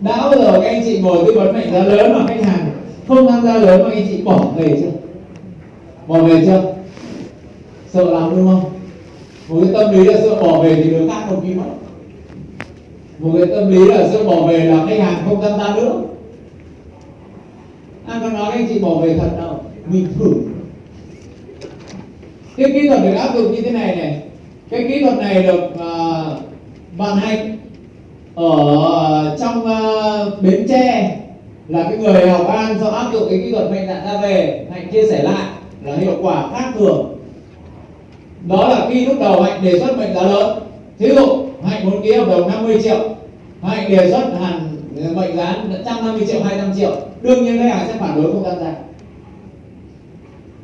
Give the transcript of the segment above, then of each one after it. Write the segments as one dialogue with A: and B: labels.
A: đã bao giờ các anh chị ngồi tư vấn mệnh giá lớn mà khách hàng không tham gia lớn mà anh chị bỏ về chưa? Bỏ về chưa? Sợ lắm đúng không? Một cái tâm lý là sợ bỏ về thì được khác còn ký mất. Một cái tâm lý là sợ bỏ về là khách hàng không tham gia nữa. Anh có nói anh chị bỏ về thật đâu mình thử. Cái kỹ thuật được áp dụng như thế này này. Cái kỹ thuật này được uh, ban hành ở trong uh, bến tre là cái người học an do áp dụng cái kỹ thuật mệnh nạn ra về hạnh chia sẻ lại là hiệu quả khác thường. Đó là khi lúc đầu hạnh đề xuất mệnh giá lớn. Thí dụ hạnh muốn ký hợp đồng 50 triệu hạnh đề xuất hẳn mệnh giá 150 triệu 200 triệu. Đương nhiên khách hàng sẽ phản đối không tham gia.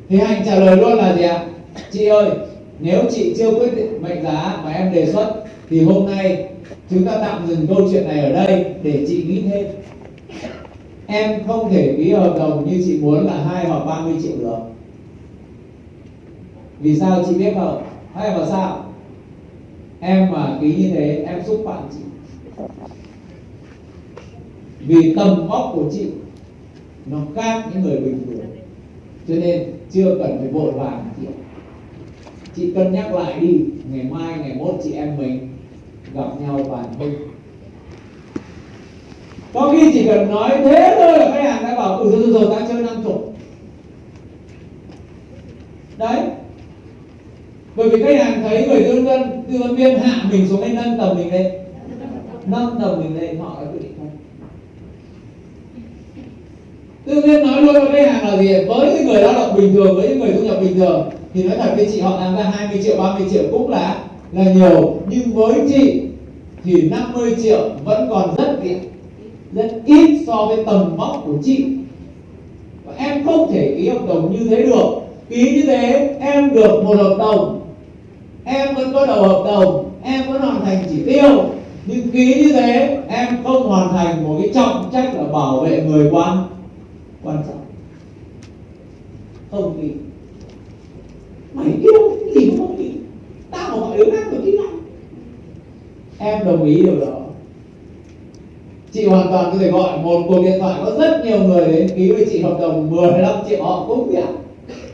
A: Thì hạnh trả lời luôn là gì ạ? Chị ơi nếu chị chưa quyết định mệnh giá mà em đề xuất thì hôm nay chúng ta tạm dừng câu chuyện này ở đây để chị nghĩ thêm. Em không thể ký hợp đồng như chị muốn là hai hoặc 30 triệu được. Vì sao chị biết không? Hay là sao? Em mà ký như thế, em xúc phạm chị. Vì tầm vóc của chị, nó khác những người bình thường. Cho nên chưa cần phải vội vàng chị chị cân nhắc lại đi, ngày mai, ngày mốt chị em mình gặp nhau bàn thôi có khi chỉ cần nói thế thôi là khách hàng đã bảo ừ rồi rồi ta chơi năm chục. Đấy. Bởi vì khách hàng thấy người tư vấn tư vấn viên hạ mình xuống đây nâng tầm mình lên. Nâng tầm mình lên, họ đã quyết định thôi tư viên nói luôn với khách hàng là gì? Với những người lao động bình thường, với những người thu nhập bình thường, thì nói thật với chị, họ làm ra 20 triệu 30 triệu cũng là là nhiều. Nhưng với chị thì 50 triệu vẫn còn rất ít rất ít so với tầm vóc của chị. Và em không thể ký hợp đồng như thế được. Ký như thế, em được một hợp đồng. Em vẫn có đầu hợp đồng, em vẫn hoàn thành chỉ tiêu. Nhưng ký như thế, em không hoàn thành một cái trọng trách là bảo vệ người quan. Quan trọng không ký mày yêu cái gì mà không ký tao mà gọi đứa khác tôi ký lại em đồng ý điều đó. Chị hoàn toàn có thể gọi một cuộc điện thoại có rất nhiều người đến ký với chị hợp đồng 15 triệu họ cũng nhận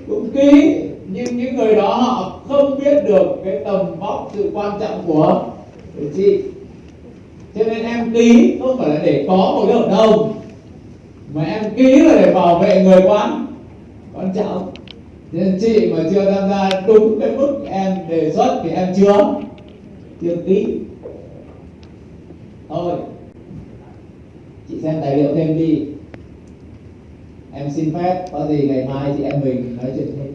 A: cũng ký nhưng những người đó họ không biết được cái tầm vóc sự quan trọng của, của chị. Cho nên em ký không phải là để có một cái hợp đồng mà em ký là để bảo vệ người quan quan trọng nên chị mà chưa tham gia đúng cái mức em đề xuất thì em chưa chưa ký thôi. Chị xem tài liệu thêm đi. Em xin phép, có gì ngày mai chị em mình nói chuyện thêm.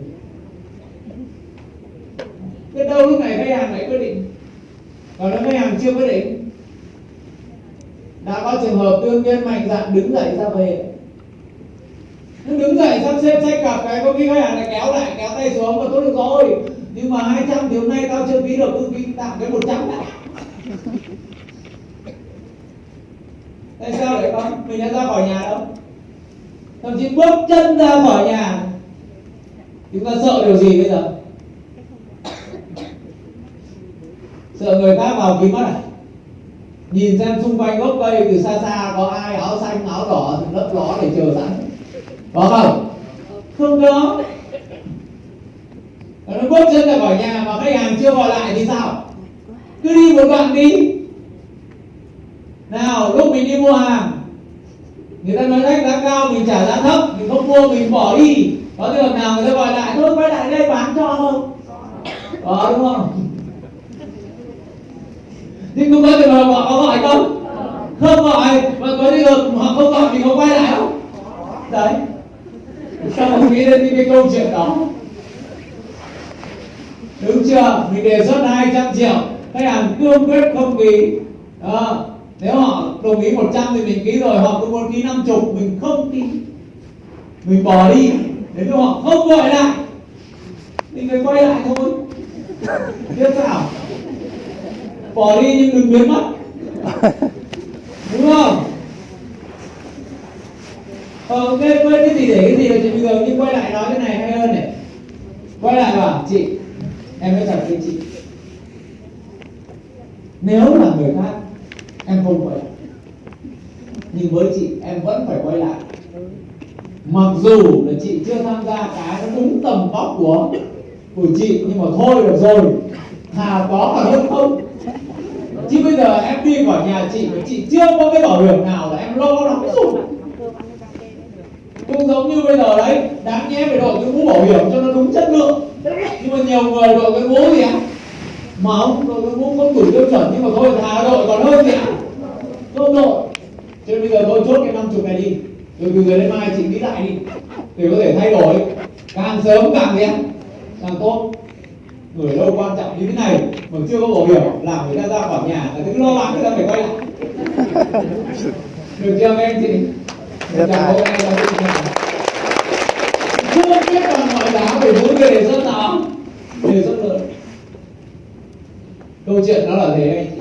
A: Biết đâu lúc này khách hàng lại quyết định. Còn nếu khách hàng chưa quyết định. Đã có trường hợp tương nhiên mạnh dạn đứng dậy ra về. Nó đứng dậy sắp xếp sách cặp cái, có khi khách hàng lại kéo lại, kéo tay xuống và tốt được rồi. Nhưng mà 200 thì hôm nay tao chưa ký được cứ ký tạm cái 100 đã tại sao lại con mình đã ra khỏi nhà đâu thậm chí bước chân ra khỏi nhà. Chúng ta sợ điều gì bây giờ? Sợ người khác vào kín mắt à? Nhìn xem xung quanh gốc cây từ xa xa có ai áo xanh, áo đỏ lấp ló để chờ sẵn. Có không? Không có. Nó bước chân ra khỏi nhà mà khách hàng chưa gọi lại thì sao? Cứ đi một đoạn đi nào, lúc mình đi mua hàng, người ta nói khách giá cao, mình trả giá thấp, mình không mua, mình bỏ đi. Có trường nào người ta gọi lại thôi, quay lại đây bán cho không có đúng không? Nhưng cũng có trường hợp họ có gọi không? Không gọi mà có trường hợp họ không gọi thì có quay lại không? Đấy. Sao không nghĩ đến những cái câu chuyện đó? Đúng chưa? Mình đề xuất 200 triệu. Khách hàng cương quyết không ký. Đó nếu họ đồng ý 100 thì mình ký rồi, họ cũng muốn ký 50 mình không ký. Mình bỏ đi nếu họ không gọi lại. Mình phải quay lại thôi. Biết sao? Bỏ đi nhưng đừng biến mất. Đúng không? Ờ quên quên cái gì để cái gì là chuyện bình thường nhưng quay lại nói cái này hay hơn này? Quay lại bảo, chị, em nói thật với chị. Nếu là người khác em không quay nhưng với chị, em vẫn phải quay lại. Mặc dù là chị chưa tham gia cái nó đúng tầm vóc của của chị, nhưng mà thôi được rồi. Thà có còn hơn không? Chứ bây giờ em đi khỏi nhà chị, mà chị chưa có cái bảo hiểm nào là em lo lắm rồi cũng giống như bây giờ đấy, đáng nhẽ phải đội cái mũ bảo hiểm cho nó đúng chất lượng. Nhưng mà nhiều người đội cái mũ gì ạ? Mà không đội cái mũ không đủ tiêu chuẩn, nhưng mà thôi thà đội còn hơn gì ạ? Không đội thế bây giờ tôi chốt cái năm chục này đi. Rồi từ giờ đến mai chị nghĩ lại đi. Để có thể thay đổi. Càng sớm càng gì càng tốt. Người lâu quan trọng như thế này mà chưa có bảo hiểm, làm người ta ra khỏi nhà là cứ lo lắng người ta phải quay lại. Được chưa các anh chị? Dạ, dạ.
B: Rất
A: chào các anh chị chưa biết bằng mọi giá về mỗi người đề xuất nào. Đề xuất lớn câu chuyện đó là thế. anh